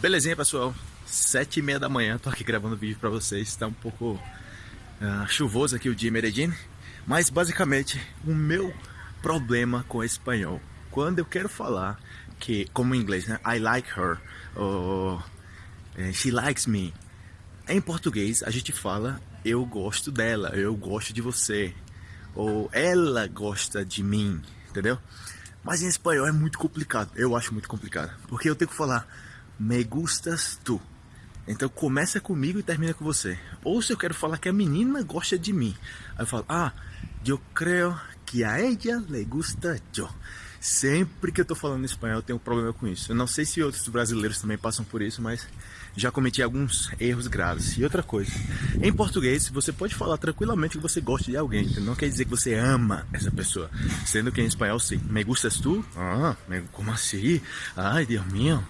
Belezinha, pessoal? Sete e meia da manhã, tô aqui gravando vídeo pra vocês. Tá um pouco uh, chuvoso aqui o dia em Medellín. Mas, basicamente, o meu problema com espanhol. Quando eu quero falar que, como em inglês, né? I like her. Ou eh, she likes me. Em português, a gente fala eu gosto dela, eu gosto de você. Ou ela gosta de mim, entendeu? Mas em espanhol é muito complicado. Eu acho muito complicado. Porque eu tenho que falar me gustas tu. Então começa comigo e termina com você. Ou se eu quero falar que a menina gosta de mim. Aí eu falo, ah, eu creio que a ella le gusta yo. Sempre que eu tô falando espanhol eu tenho um problema com isso. Eu não sei se outros brasileiros também passam por isso, mas já cometi alguns erros graves. E outra coisa, em português você pode falar tranquilamente que você gosta de alguém, não quer dizer que você ama essa pessoa. Sendo que em espanhol sim. Me gustas tu? Ah, como assim? Ai, Deus meu.